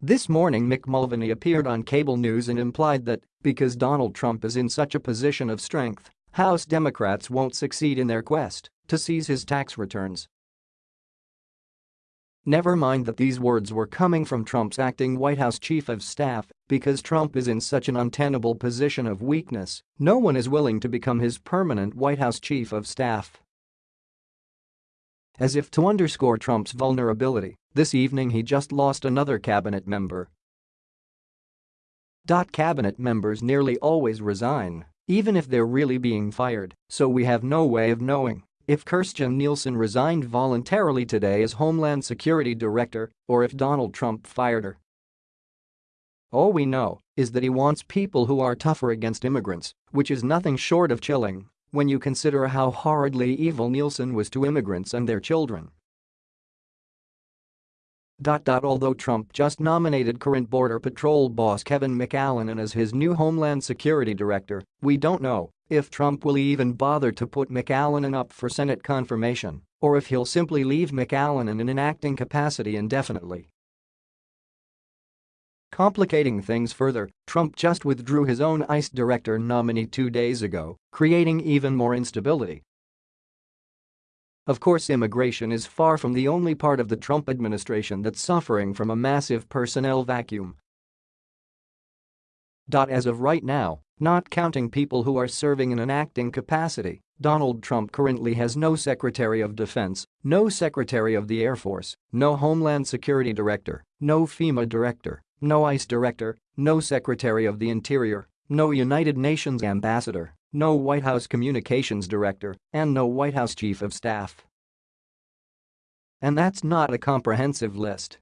This morning Mick Mulvaney appeared on cable news and implied that, because Donald Trump is in such a position of strength, House Democrats won't succeed in their quest to seize his tax returns. Never mind that these words were coming from Trump's acting White House chief of staff, because Trump is in such an untenable position of weakness, no one is willing to become his permanent White House chief of staff. As if to underscore Trump's vulnerability, this evening he just lost another cabinet member. Cabinet members nearly always resign, even if they're really being fired, so we have no way of knowing if Kirstjen Nielsen resigned voluntarily today as Homeland Security Director or if Donald Trump fired her. All we know is that he wants people who are tougher against immigrants, which is nothing short of chilling when you consider how horridly evil Nielsen was to immigrants and their children. Although Trump just nominated current Border Patrol boss Kevin McAleenan as his new Homeland Security Director, we don't know if Trump will even bother to put McAleenan up for Senate confirmation or if he'll simply leave McAleenan in an acting capacity indefinitely. Complicating things further, Trump just withdrew his own ICE director nominee two days ago, creating even more instability. Of course immigration is far from the only part of the Trump administration that's suffering from a massive personnel vacuum. As of right now, not counting people who are serving in an acting capacity, Donald Trump currently has no Secretary of Defense, no Secretary of the Air Force, no Homeland Security Director, no FEMA Director, no ICE Director, no Secretary of the Interior, no United Nations Ambassador, no White House Communications Director, and no White House Chief of Staff. And that's not a comprehensive list.